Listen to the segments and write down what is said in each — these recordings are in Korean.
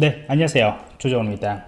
네 안녕하세요. 조정호입니다.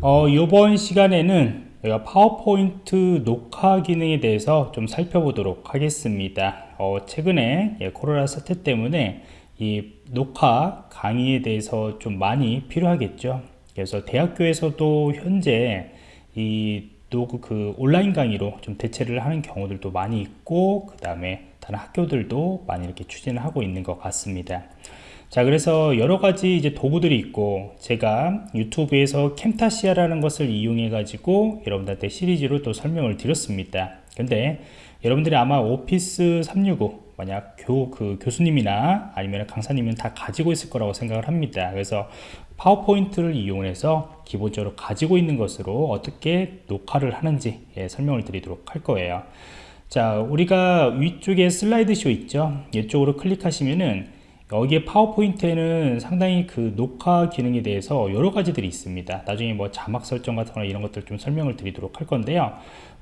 어, 이번 시간에는 파워포인트 녹화 기능에 대해서 좀 살펴보도록 하겠습니다. 어, 최근에 예, 코로나 사태 때문에 이 녹화 강의에 대해서 좀 많이 필요하겠죠. 그래서 대학교에서도 현재 이 노그 그 온라인 강의로 좀 대체를 하는 경우들도 많이 있고 그 다음에 다른 학교들도 많이 이렇게 추진을 하고 있는 것 같습니다 자 그래서 여러 가지 이제 도구들이 있고 제가 유튜브에서 캠타시아라는 것을 이용해 가지고 여러분들한테 시리즈로 또 설명을 드렸습니다. 근데 여러분들이 아마 오피스 365 만약 교, 그 교수님이나 아니면 강사님은 다 가지고 있을 거라고 생각을 합니다. 그래서 파워포인트를 이용해서 기본적으로 가지고 있는 것으로 어떻게 녹화를 하는지 예, 설명을 드리도록 할 거예요. 자 우리가 위쪽에 슬라이드 쇼 있죠? 이쪽으로 클릭하시면은 여기에 파워포인트에는 상당히 그 녹화 기능에 대해서 여러 가지들이 있습니다. 나중에 뭐 자막 설정 같은 거 이런 것들 좀 설명을 드리도록 할 건데요.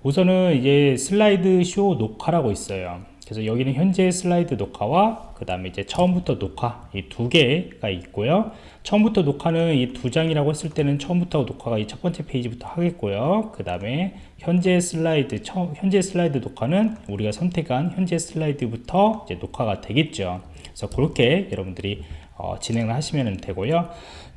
우선은 이제 슬라이드 쇼 녹화라고 있어요 그래서 여기는 현재 슬라이드 녹화와 그 다음에 이제 처음부터 녹화 이 두 개가 있고요. 처음부터 녹화는 이 두 장이라고 했을 때는 처음부터 녹화가 이 첫 번째 페이지부터 하겠고요. 그 다음에 현재 슬라이드 처음 현재 슬라이드 녹화는 우리가 선택한 현재 슬라이드부터 이제 녹화가 되겠죠. 그래서 그렇게 여러분들이 어, 진행을 하시면 되고요.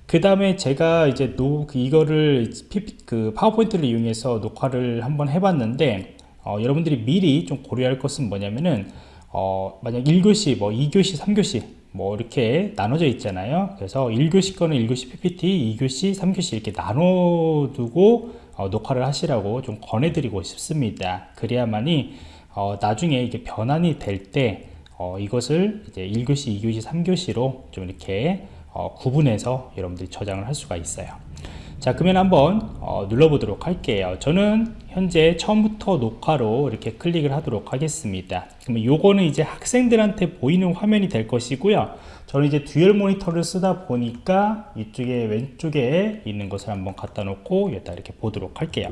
그 다음에 제가 이제 노, 그 이거를 PP, 그 파워포인트를 이용해서 녹화를 한번 해봤는데 어, 여러분들이 미리 좀 고려할 것은 뭐냐면은 어, 만약 1교시, 뭐 2교시, 3교시 뭐 이렇게 나눠져 있잖아요. 그래서 1교시 거는 1교시 PPT, 2교시, 3교시 이렇게 나눠두고 어, 녹화를 하시라고 좀 권해드리고 싶습니다. 그래야만이 어, 나중에 이게 변환이 될때 어, 이것을 이제 1교시, 2교시, 3교시로 좀 이렇게 어, 구분해서 여러분들이 저장을 할 수가 있어요 자 그러면 한번 어, 눌러보도록 할게요. 저는 현재 처음부터 녹화로 이렇게 클릭을 하도록 하겠습니다. 그러면 요거는 이제 학생들한테 보이는 화면이 될 것이고요. 저는 이제 듀얼 모니터를 쓰다 보니까 이쪽에 왼쪽에 있는 것을 한번 갖다 놓고 여기다 이렇게 보도록 할게요.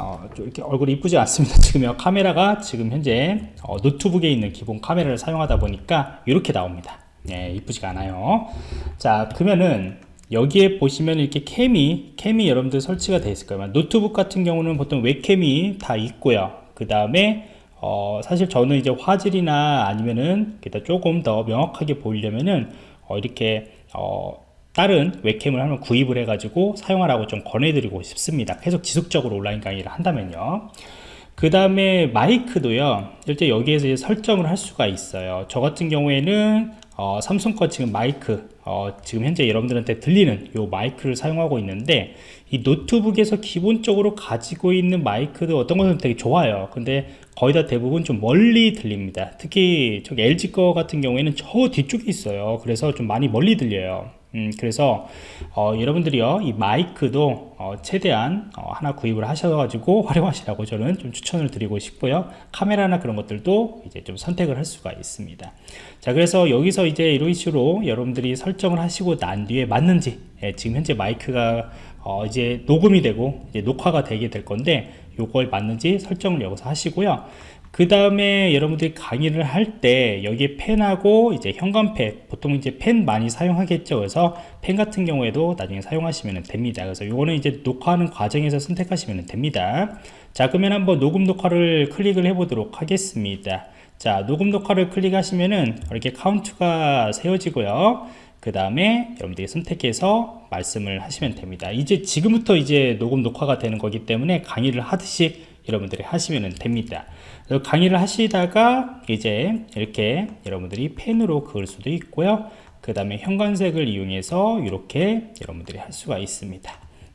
어, 이렇게 얼굴이 이쁘지 않습니다. 지금 카메라가 지금 현재 어, 노트북에 있는 기본 카메라를 사용하다 보니까 이렇게 나옵니다. 네, 이쁘지가 않아요. 자 그러면은 여기에 보시면 이렇게 캠이 캠이 여러분들 설치가 되어 있을 거예요. 노트북 같은 경우는 보통 웹캠이 다 있고요. 그 다음에 어, 사실 저는 이제 화질이나 아니면은 조금 더 명확하게 보이려면은 어, 이렇게 어, 다른 웹캠을 한번 구입을 해 가지고 사용하라고 좀 권해드리고 싶습니다. 계속 지속적으로 온라인 강의를 한다면요. 그 다음에 마이크도요. 실제 여기에서 설정을 할 수가 있어요. 저 같은 경우에는 어, 삼성 거 지금 마이크 어, 지금 현재 여러분들한테 들리는 요 마이크를 사용하고 있는데 이 노트북에서 기본적으로 가지고 있는 마이크도 어떤 것은 되게 좋아요. 근데 거의 다 대부분 좀 멀리 들립니다. 특히 저기 LG 거 같은 경우에는 저 뒤쪽에 있어요. 그래서 좀 많이 멀리 들려요 음, 그래서 어, 여러분들이요 이 마이크도 어, 최대한 어, 하나 구입을 하셔가지고 활용하시라고 저는 좀 추천을 드리고 싶고요. 카메라나 그런 것들도 이제 좀 선택을 할 수가 있습니다. 자 그래서 여기서 이제 이런 식으로 여러분들이 설정을 하시고 난 뒤에 맞는지 예, 지금 현재 마이크가 어, 이제 녹음이 되고 이제 녹화가 되게 될 건데 요걸 맞는지 설정을 여기서 하시고요 그 다음에 여러분들이 강의를 할 때 여기에 펜하고 이제 현관펜 보통 이제 펜 많이 사용하겠죠. 그래서 펜 같은 경우에도 나중에 사용하시면 됩니다. 그래서 요거는 이제 녹화하는 과정에서 선택하시면 됩니다. 자 그러면 한번 녹음 녹화를 클릭을 해 보도록 하겠습니다. 자 녹음 녹화를 클릭하시면은 이렇게 카운트가 세워지고요. 그 다음에 여러분들이 선택해서 말씀을 하시면 됩니다. 이제 지금부터 이제 녹음 녹화가 되는 거기 때문에 강의를 하듯이 여러분들이 하시면 됩니다. 강의를 하시다가 이제 이렇게 여러분들이 펜으로 그을 수도 있고요. 그 다음에 현관색을 이용해서 이렇게 여러분들이 할 수가 있습니다.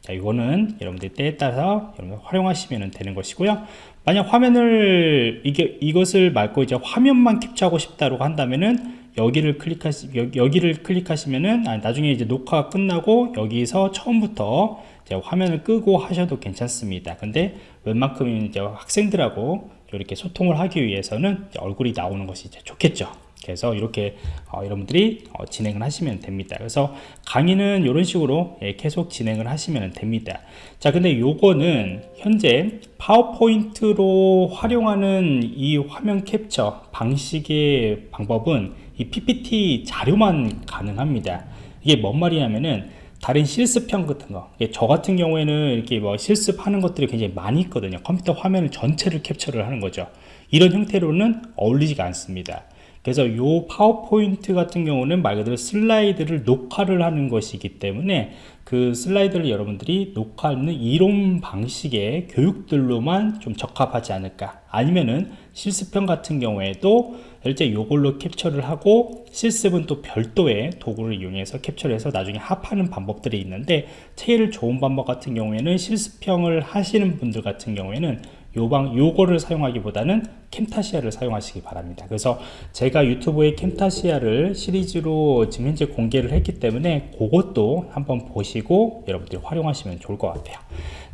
자 이거는 여러분들 때에 따라서 여러분 활용하시면 되는 것이고요 만약 화면을 이게 이것을 말고 이제 화면만 캡처하고 싶다고 한다면은 여기를 클릭하시 여기, 를 클릭하시면은 아, 나중에 이제 녹화가 끝나고 여기서 처음부터 화면을 끄고 하셔도 괜찮습니다. 근데 웬만큼 이제 학생들하고 이렇게 소통을 하기 위해서는 얼굴이 나오는 것이 이제 좋겠죠 그래서 이렇게 어, 여러분들이 어, 진행을 하시면 됩니다 그래서 강의는 이런 식으로 예, 계속 진행을 하시면 됩니다 자 근데 요거는 현재 파워포인트로 활용하는 이 화면 캡처 방식의 방법은 이 PPT 자료만 가능합니다 이게 뭔 말이냐면은 다른 실습형 같은 거. 예, 저 같은 경우에는 이렇게 뭐 실습하는 것들이 굉장히 많이 있거든요. 컴퓨터 화면을 전체를 캡처를 하는 거죠. 이런 형태로는 어울리지가 않습니다. 그래서 이 파워포인트 같은 경우는 말 그대로 슬라이드를 녹화를 하는 것이기 때문에 그 슬라이드를 여러분들이 녹화하는 이론 방식의 교육들로만 좀 적합하지 않을까. 아니면은 실습형 같은 경우에도 실제 요걸로 캡처를 하고 실습은 또 별도의 도구를 이용해서 캡처를 해서 나중에 합하는 방법들이 있는데 제일 좋은 방법 같은 경우에는 실습형을 하시는 분들 같은 경우에는 요방 요거를 사용하기보다는 캠타시아를 사용하시기 바랍니다. 그래서 제가 유튜브에 캠타시아를 시리즈로 지금 현재 공개를 했기 때문에 그것도 한번 보시고 여러분들이 활용하시면 좋을 것 같아요.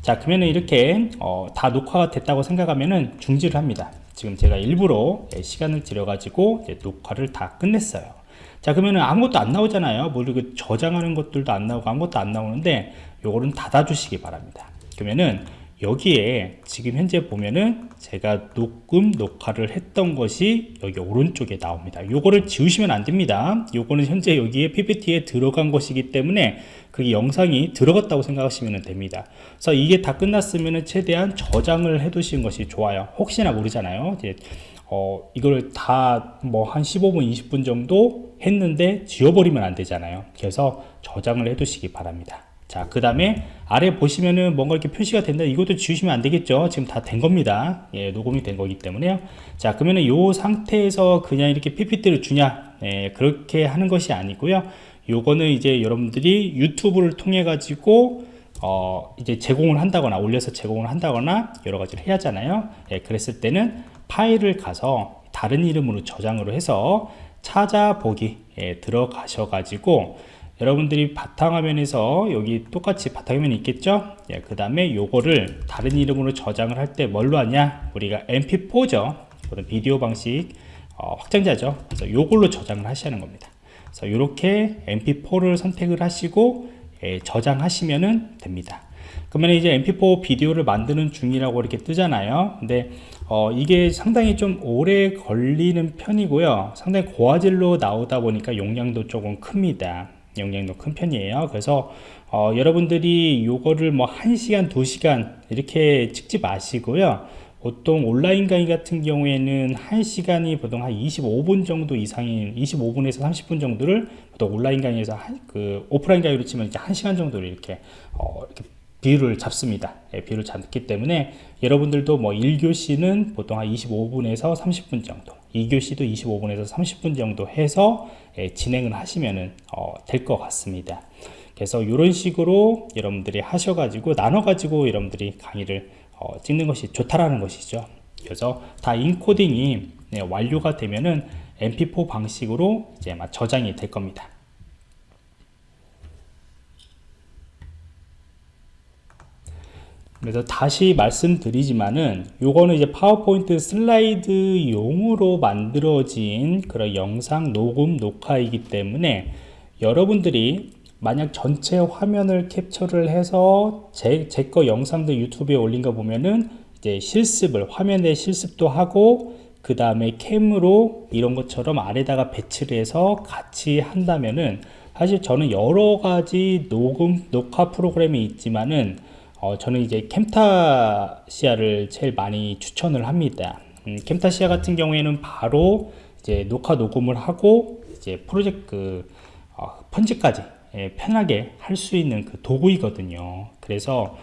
자 그러면 이렇게 어, 다 녹화가 됐다고 생각하면은 중지를 합니다. 지금 제가 일부러 예, 시간을 들여 가지고 녹화를 다 끝냈어요. 자 그러면 아무것도 안 나오잖아요. 뭐 이렇게 저장하는 것들도 안 나오고 아무것도 안 나오는데 요거는 닫아 주시기 바랍니다. 그러면은 여기에 지금 현재 보면은 제가 녹음 녹화를 했던 것이 여기 오른쪽에 나옵니다. 요거를 지우시면 안 됩니다. 요거는 현재 여기에 ppt에 들어간 것이기 때문에 그 영상이 들어갔다고 생각하시면 됩니다. 그래서 이게 다 끝났으면 최대한 저장을 해 두신 것이 좋아요. 혹시나 모르잖아요. 어, 이걸 다 뭐 한 15분 20분 정도 했는데 지워버리면 안 되잖아요. 그래서 저장을 해 두시기 바랍니다 자, 그 다음에 아래 보시면은 뭔가 이렇게 표시가 된다. 이것도 지우시면 안 되겠죠. 지금 다 된 겁니다. 예, 녹음이 된 거기 때문에요. 자, 그러면은 요 상태에서 그냥 이렇게 PPT를 주냐? 예, 그렇게 하는 것이 아니고요. 요거는 이제 여러분들이 유튜브를 통해 가지고 어, 이제 제공을 한다거나 올려서 제공을 한다거나 여러 가지를 해야 하잖아요. 예, 그랬을 때는 파일을 가서 다른 이름으로 저장으로 해서 찾아보기 에 들어가셔 가지고 여러분들이 바탕화면에서 여기 똑같이 바탕화면이 있겠죠? 예, 그 다음에 요거를 다른 이름으로 저장을 할 때 뭘로 하냐? 우리가 mp4죠. 비디오 방식 어, 확장자죠. 그래서 요걸로 저장을 하시는 겁니다. 그래서 이렇게 mp4를 선택을 하시고 예, 저장하시면 됩니다. 그러면 이제 mp4 비디오를 만드는 중이라고 이렇게 뜨잖아요. 근데 어, 이게 상당히 좀 오래 걸리는 편이고요. 상당히 고화질로 나오다 보니까 용량도 조금 큽니다 용량도 큰 편이에요. 그래서 어, 여러분들이 요거를 뭐 1시간 2시간 이렇게 찍지 마시고요. 보통 온라인 강의 같은 경우에는 1시간이 보통 한 25분 정도 이상인 25분에서 30분 정도를 보통 온라인 강의에서 한, 그 오프라인 강의로 치면 이제 1시간 정도를 이렇게, 어, 이렇게 비율을 잡습니다. 예, 비율을 잡기 때문에 여러분들도 뭐 1교시는 보통 한 25분에서 30분 정도 2교시도 25분에서 30분 정도 해서 예, 진행을 하시면 어, 될 것 같습니다. 그래서 이런 식으로 여러분들이 하셔가지고 나눠가지고 여러분들이 강의를 어, 찍는 것이 좋다라는 것이죠. 그래서 다 인코딩이 네, 완료가 되면은 mp4 방식으로 이제 저장이 될 겁니다 그래서 다시 말씀드리지만은 요거는 이제 파워포인트 슬라이드 용으로 만들어진 그런 영상 녹음 녹화이기 때문에 여러분들이 만약 전체 화면을 캡처를 해서 제거 영상들 유튜브에 올린 거 보면은 이제 실습을 화면에 실습도 하고 그 다음에 캠으로 이런 것처럼 아래다가 배치를 해서 같이 한다면은 사실 저는 여러 가지 녹음 녹화 프로그램이 있지만은 어, 저는 이제 캠타시아를 제일 많이 추천을 합니다. 음, 캠타시아 같은 경우에는 바로 이제 녹화 녹음을 하고 이제 프로젝트 어, 편집까지 예, 편하게 할 수 있는 그 도구이거든요. 그래서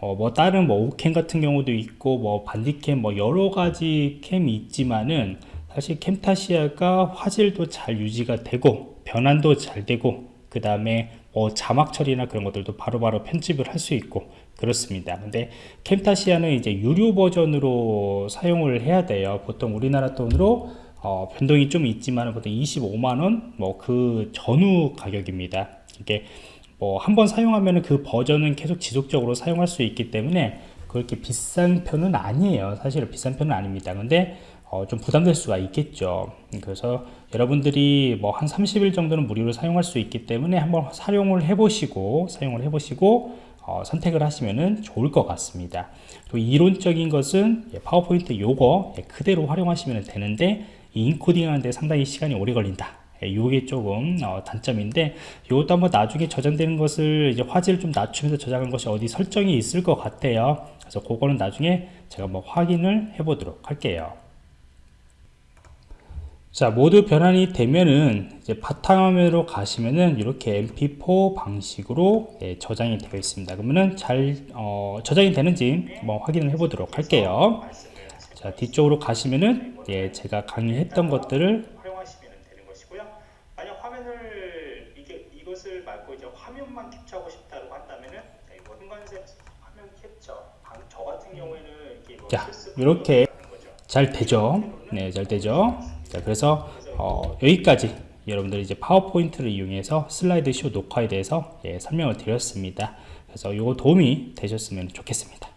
어, 뭐 다른 뭐 오캠 같은 경우도 있고 뭐 반디캠 뭐 여러 가지 캠이 있지만은 사실 캠타시아가 화질도 잘 유지가 되고 변환도 잘 되고 그 다음에 뭐 자막 처리나 그런 것들도 바로바로 바로 편집을 할 수 있고 그렇습니다. 근데 캠타시아는 이제 유료 버전으로 사용을 해야 돼요. 보통 우리나라 돈으로 어, 변동이 좀 있지만 보통 25만원 뭐 그 전후 가격입니다. 이게 뭐 한 번 사용하면 그 버전은 계속 지속적으로 사용할 수 있기 때문에 그렇게 비싼 편은 아니에요. 사실은 비싼 편은 아닙니다. 근데 어, 좀 부담될 수가 있겠죠. 그래서 여러분들이 뭐 한 30일 정도는 무료로 사용할 수 있기 때문에 한번 사용을 해 보시고 사용을 해 보시고 어, 선택을 하시면 좋을 것 같습니다. 또 이론적인 것은 예, 파워포인트 요거 예, 그대로 활용하시면 되는데 인코딩 하는데 상당히 시간이 오래 걸린다. 예, 요게 조금 어, 단점인데 이것도 한번 나중에 저장되는 것을 이제 화질을 좀 낮추면서 저장한 것이 어디 설정이 있을 것 같아요. 그래서 그거는 나중에 제가 한번 확인을 해 보도록 할게요 자 모두 변환이 되면은 이제 바탕화면으로 가시면은 이렇게 mp4 방식으로 예, 저장이 되어 있습니다 그러면은 잘 어, 저장이 되는지 한번 확인을 해 보도록 할게요 자 뒤쪽으로 가시면은 예, 제가 강의했던 것들을 활용하시면 되는 것이고요. 만약 화면을 이게 이것을 말고 이제 화면만 캡처하고 싶다고 한다면은 네, 이거 흥관색 화면 캡처. 방- 저 같은 경우에는 이렇게 자. 잘 되죠 네잘 되죠 자 그래서 어, 여기까지 여러분들 이제 파워포인트를 이용해서 슬라이드 쇼 녹화에 대해서 예, 설명을 드렸습니다. 그래서 이거 도움이 되셨으면 좋겠습니다